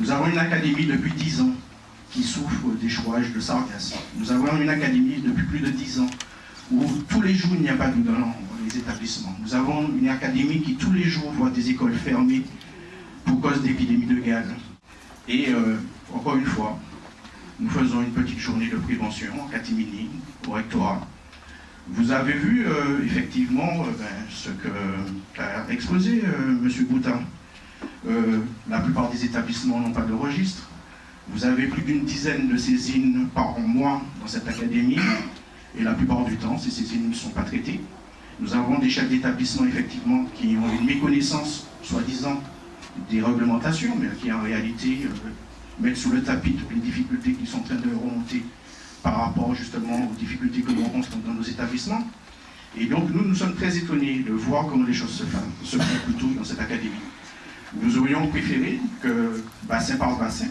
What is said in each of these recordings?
Nous avons une académie depuis 10 ans qui souffre d'échouage de sargasses. Nous avons une académie depuis plus de 10 ans où tous les jours il n'y a pas de dans les établissements. Nous avons une académie qui tous les jours voit des écoles fermées pour cause d'épidémie de gaz. Et euh, encore une fois, nous faisons une petite journée de prévention en catimini, au rectorat. Vous avez vu euh, effectivement euh, ben, ce qu'a exposé M. Boutin. La plupart des établissements n'ont pas de registre. Vous avez plus d'une dizaine de saisines par mois dans cette académie, et la plupart du temps, ces saisines ne sont pas traitées. Nous avons des chefs d'établissement, effectivement, qui ont une méconnaissance, soi-disant, des réglementations, mais qui en réalité euh, mettent sous le tapis toutes les difficultés qui sont en train de remonter par rapport justement aux difficultés que nous rencontrons dans nos établissements. Et donc nous, nous sommes très étonnés de voir comment les choses se font, se font plutôt dans cette académie. Nous aurions préféré que bassin par bassin,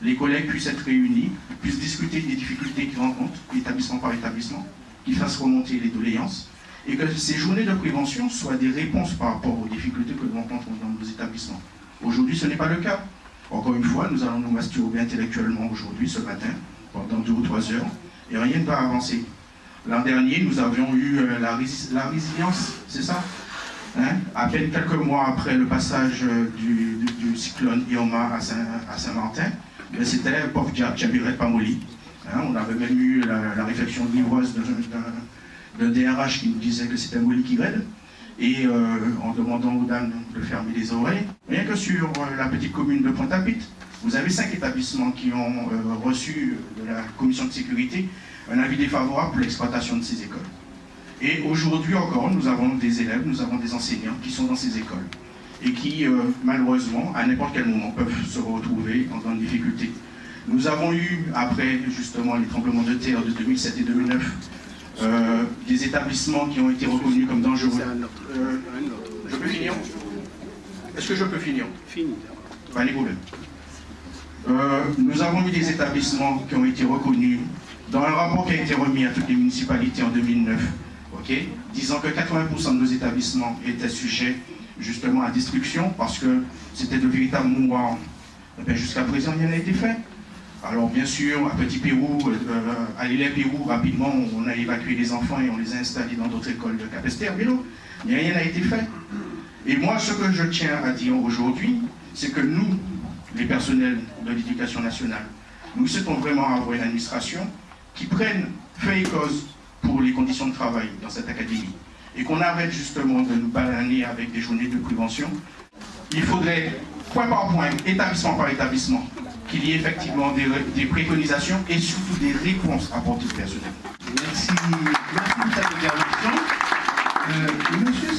les collègues puissent être réunis, puissent discuter des difficultés qu'ils rencontrent, établissement par établissement, qu'ils fassent remonter les doléances, et que ces journées de prévention soient des réponses par rapport aux difficultés que nous rencontrons dans nos établissements. Aujourd'hui, ce n'est pas le cas. Encore une fois, nous allons nous masturber intellectuellement aujourd'hui, ce matin, pendant deux ou trois heures, et rien ne va avancer. L'an dernier, nous avions eu euh, la, résilience, c'est ça? Hein? À peine quelques mois après le passage euh, du, cyclone Irma à Saint-Martin, ben, c'était pauvre Djabiret Pamoli. Hein, on avait même eu la, réflexion livreuse d'un DRH qui nous disait que c'était Molly qui grêle, et euh, en demandant aux dames de fermer les oreilles. Rien que sur euh, la petite commune de Pointe-à-Pitre, vous avez cinq établissements qui ont reçu de la commission de sécurité un avis défavorable pour l'exploitation de ces écoles. Et aujourd'hui encore, nous avons des élèves, nous avons des enseignants qui sont dans ces écoles et qui, euh, malheureusement, à n'importe quel moment, peuvent se retrouver en grande difficulté. Nous avons eu, après justement les tremblements de terre de 2007 et 2009, euh, des établissements qui ont été reconnus comme dangereux. Euh, je peux finir Est-ce que je peux finir Fini. Pas les problèmes. nous avons eu des établissements qui ont été reconnus dans un rapport qui a été remis à toutes les municipalités en 2009, disant que 80% de nos établissements étaient sujets justement à destruction parce que c'était de véritables mouroirs. Eh jusqu'à présent, rien n'a été fait. Alors bien sûr, à Petit Pérou, euh, à l'île Pérou, rapidement, on a évacué les enfants et on les a installés dans d'autres écoles de Capester, mais rien n'a été fait. Et moi, ce que je tiens à dire aujourd'hui, c'est que nous, les personnels de l'éducation nationale, nous souhaitons vraiment avoir une administration qui prenne fait et cause pour les conditions de travail dans cette académie et qu'on arrête justement de nous balaner avec des journées de prévention, il faudrait, point par point, établissement par établissement, qu'il y ait effectivement des, préconisations et surtout des réponses apportées au personnel. Merci, merci pour cette intervention. Euh, monsieur